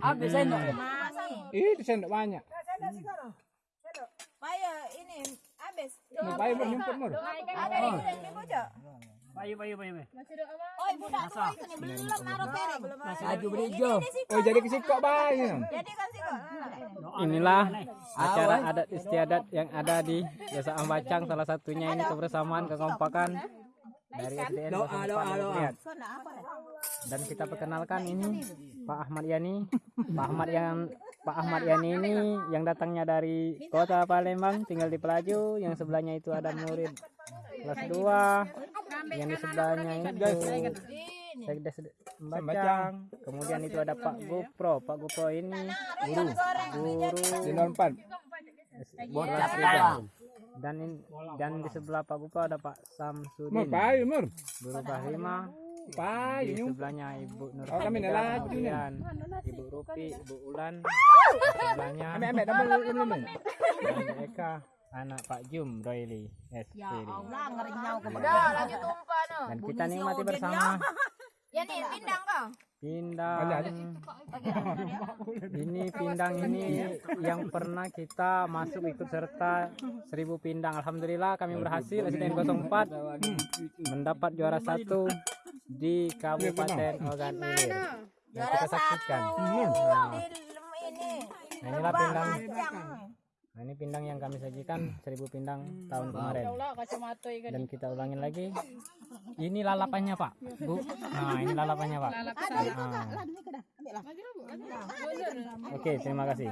Habis sendok. Ih, sendok banyak. Paya ini habis. Mur. Ada di sini di bocah. Bayu, bayu, bayu. bayu. Oh, budak tuh itu nih belum naruh piring. Belum Aju berijo. Oh, jadi kesikok. Jadi kan. Inilah acara adat istiadat yang ada di Desa Ambacang salah satunya ini kebersamaan kekompakan dari SDN Doa, 04 doa, doa. Dan kita perkenalkan ini Pak Ahmad Yani. Pak Ahmad yang Pak Ahmad Yani ini yang datangnya dari kota Palembang tinggal di Pelaju. Yang sebelahnya itu ada murid. Kelas 2. Yang di sebelahnya itu. Sekdes Ambacang. Kemudian itu ada Pak Gopro. Pak Gopro ini guru. Guru. Di 04. kelas tiga. Dan in- dan di sebelah Pak Gopro ada Pak Mur, Samsudin bayi mur. guru Bayi di sebelahnya Ibu Nur Oh, kami laju nih. kemudian Ibu Rupi, Ibu Ulan, sebelahnya Amek amek double belum belum. dan Bu Eka, anak Pak Jum Royli SPD. Allah ngerinyau ke Udah lanjut tumpah no. Dan kita nikmati bersama Ya nih pindang kau. pindang. Ini pindang ini yang pernah kita masuk ikut serta seribu pindang. Alhamdulillah kami berhasil SDN 04 mendapat juara satu di Kabupaten Ogan Ilir. Yang kita saksikan. Nah, Di ini. Nah, inilah pindang. Nah, ini pindang yang kami sajikan seribu pindang tahun kemarin. Ikan. Dan kita ulangin lagi. Ini lalapannya Pak, Bu. Nah, ini lalapannya Pak. Nah. Oke, terima kasih.